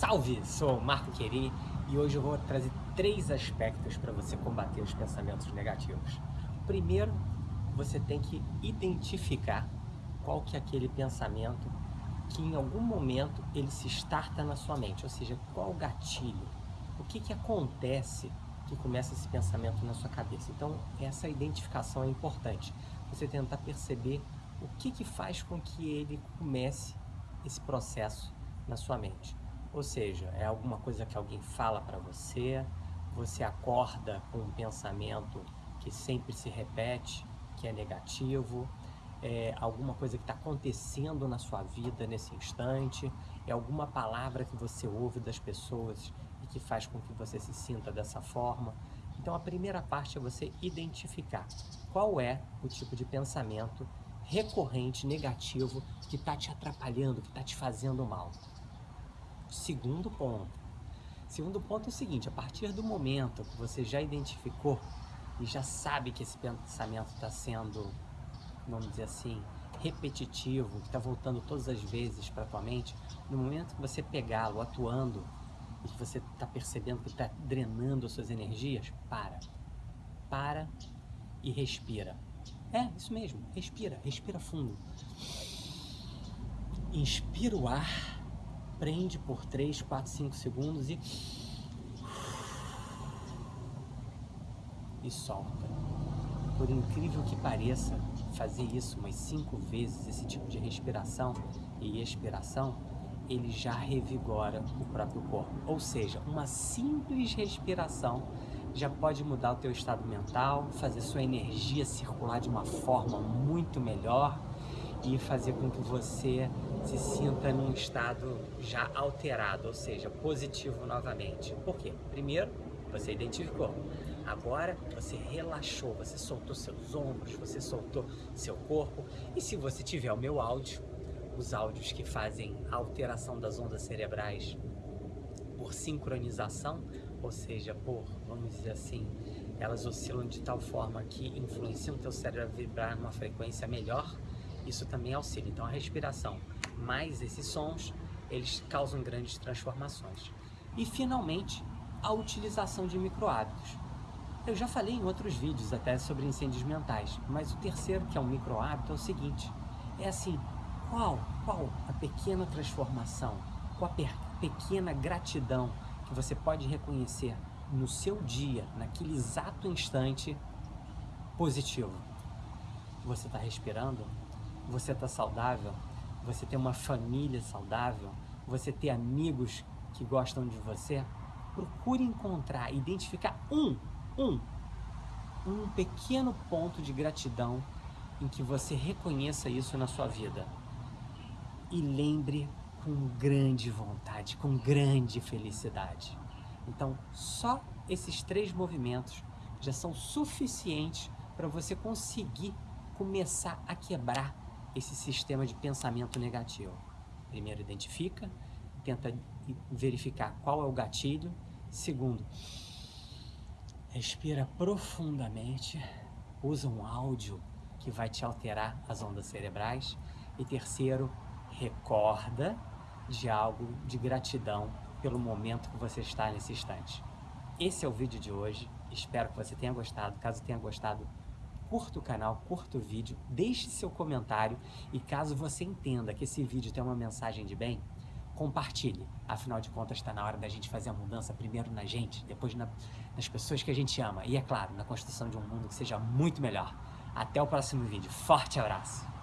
Salve, sou o Marco Queri e hoje eu vou trazer três aspectos para você combater os pensamentos negativos. Primeiro, você tem que identificar qual que é aquele pensamento que em algum momento ele se starta na sua mente, ou seja, qual o gatilho, o que, que acontece que começa esse pensamento na sua cabeça. Então, essa identificação é importante, você tentar perceber o que, que faz com que ele comece esse processo na sua mente. Ou seja, é alguma coisa que alguém fala para você, você acorda com um pensamento que sempre se repete, que é negativo, é alguma coisa que está acontecendo na sua vida nesse instante, é alguma palavra que você ouve das pessoas e que faz com que você se sinta dessa forma. Então a primeira parte é você identificar qual é o tipo de pensamento recorrente, negativo, que está te atrapalhando, que está te fazendo mal. Segundo ponto. Segundo ponto é o seguinte, a partir do momento que você já identificou e já sabe que esse pensamento está sendo, vamos dizer assim, repetitivo, que está voltando todas as vezes para a tua mente, no momento que você pegá-lo atuando e que você está percebendo que está drenando as suas energias, para. Para e respira. É, isso mesmo, respira, respira fundo. Inspira o ar prende por 3, 4, 5 segundos e... E solta. Por incrível que pareça, fazer isso umas 5 vezes, esse tipo de respiração e expiração, ele já revigora o próprio corpo. Ou seja, uma simples respiração já pode mudar o teu estado mental, fazer sua energia circular de uma forma muito melhor e fazer com que você se sinta num estado já alterado, ou seja, positivo novamente. Por quê? Primeiro, você identificou. Agora você relaxou, você soltou seus ombros, você soltou seu corpo. E se você tiver o meu áudio, os áudios que fazem a alteração das ondas cerebrais por sincronização, ou seja, por, vamos dizer assim, elas oscilam de tal forma que influenciam o teu cérebro a vibrar numa frequência melhor, isso também auxilia. Então a respiração mais esses sons, eles causam grandes transformações. E finalmente, a utilização de microhábitos. Eu já falei em outros vídeos até sobre incêndios mentais, mas o terceiro, que é um microhábito, é o seguinte, é assim, qual, qual a pequena transformação, qual a pequena gratidão que você pode reconhecer no seu dia, naquele exato instante positivo. Você está respirando? Você está saudável? você ter uma família saudável, você ter amigos que gostam de você, procure encontrar, identificar um, um, um pequeno ponto de gratidão em que você reconheça isso na sua vida. E lembre com grande vontade, com grande felicidade. Então, só esses três movimentos já são suficientes para você conseguir começar a quebrar esse sistema de pensamento negativo. Primeiro, identifica, tenta verificar qual é o gatilho. Segundo, respira profundamente, usa um áudio que vai te alterar as ondas cerebrais. E terceiro, recorda de algo de gratidão pelo momento que você está nesse instante. Esse é o vídeo de hoje, espero que você tenha gostado. Caso tenha gostado, curta o canal, curta o vídeo, deixe seu comentário e caso você entenda que esse vídeo tem uma mensagem de bem, compartilhe. Afinal de contas, está na hora da gente fazer a mudança primeiro na gente, depois na, nas pessoas que a gente ama e, é claro, na construção de um mundo que seja muito melhor. Até o próximo vídeo. Forte abraço!